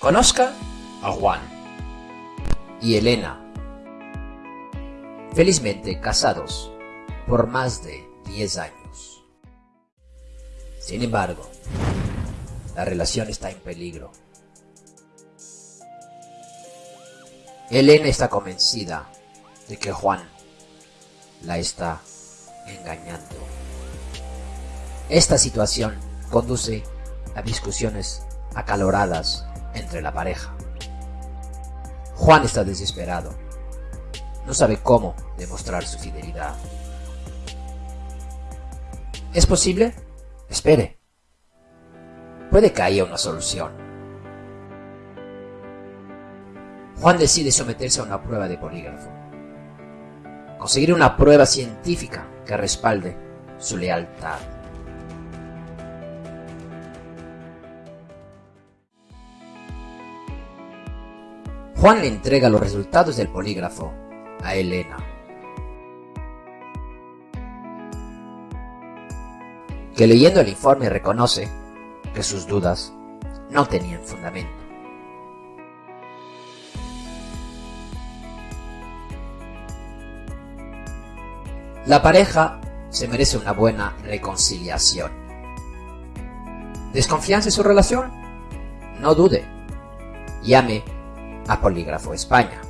Conozca a Juan y Elena, felizmente casados por más de 10 años. Sin embargo, la relación está en peligro. Elena está convencida de que Juan la está engañando. Esta situación conduce a discusiones acaloradas entre la pareja. Juan está desesperado. No sabe cómo demostrar su fidelidad. ¿Es posible? Espere. Puede que haya una solución. Juan decide someterse a una prueba de polígrafo. Conseguir una prueba científica que respalde su lealtad. Juan le entrega los resultados del polígrafo a Elena. Que leyendo el informe reconoce que sus dudas no tenían fundamento. La pareja se merece una buena reconciliación. ¿Desconfianza en su relación? No dude. Llame a Polígrafo España.